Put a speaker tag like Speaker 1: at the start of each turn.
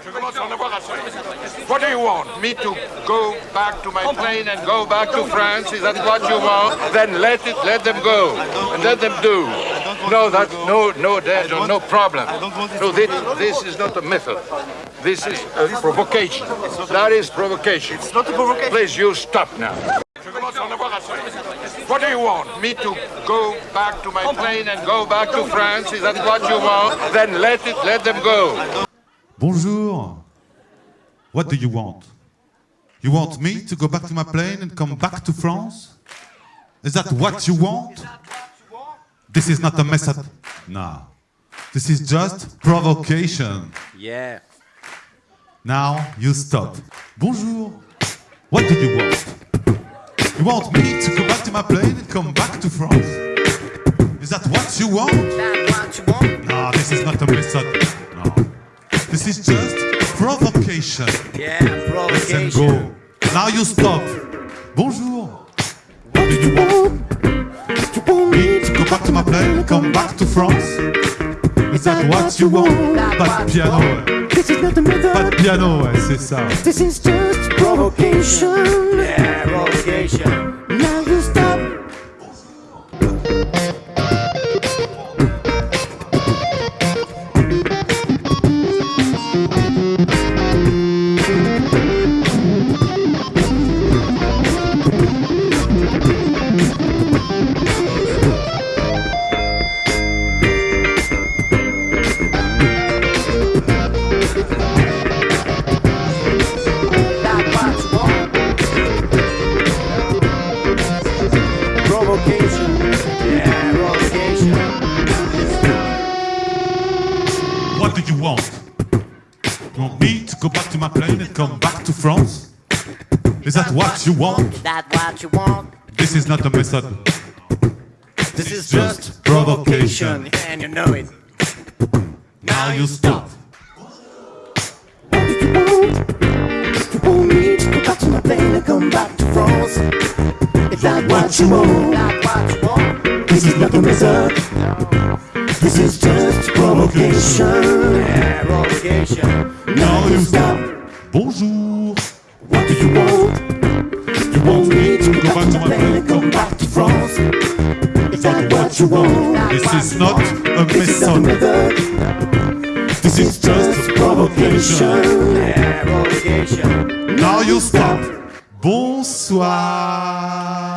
Speaker 1: What do you want? Me to go back to my plane and go back to France? Is that what you want? Then let it, let them go, and let them do. No, that, no, no, there's no problem. No, this, this is not a method. This is a provocation. That is provocation.
Speaker 2: It's not a provocation.
Speaker 1: Please, you stop now. Je commence à en avoir assez. What do you want? Me to go back to my plane and go back to France? Is that what you want? Then let it, let them go.
Speaker 3: Bonjour. What do you want? You want me to go back to my plane and come back to France? Is that what you want? This is not a method. No. This is just provocation.
Speaker 2: Yeah.
Speaker 3: Now you stop. Bonjour. What do you want? You want me to go back to my plane and come back to France? Is that what you want?
Speaker 2: That's what you want?
Speaker 3: No, this is not a method. This is just provocation.
Speaker 2: Yeah,
Speaker 3: Let's
Speaker 2: provocation.
Speaker 3: go. Now you stop. Bonjour. What do you want? You want me to go back to my plane come back to France? Is that what you want? Pas de piano, ouais.
Speaker 4: This is not a method.
Speaker 3: Pas de piano, ouais, c'est ça.
Speaker 4: This is just provocation.
Speaker 2: Yeah, provocation. Provocation. Yeah, provocation.
Speaker 3: What do you want? You want me to go back to my plane and come back to France? Is that what you want?
Speaker 2: That's what you want.
Speaker 3: This is not a method.
Speaker 2: This is
Speaker 3: just
Speaker 2: just
Speaker 3: provocation.
Speaker 2: provocation. And you know it.
Speaker 3: Now you stop.
Speaker 4: What do you want? You want me to go back to my plane and come back to France? That what you want?
Speaker 2: That's what you want.
Speaker 4: This is not a method. This is just provocation.
Speaker 2: Yeah, provocation.
Speaker 3: Now you
Speaker 4: Stop.
Speaker 3: Bonjour.
Speaker 4: What do you want? You want me to go back to my plane come back to France? Is that what you want?
Speaker 3: This is not a
Speaker 4: This is not a
Speaker 3: method.
Speaker 4: method.
Speaker 3: This is just provocation.
Speaker 2: Yeah, provocation.
Speaker 3: Now you stop. Bonsoir.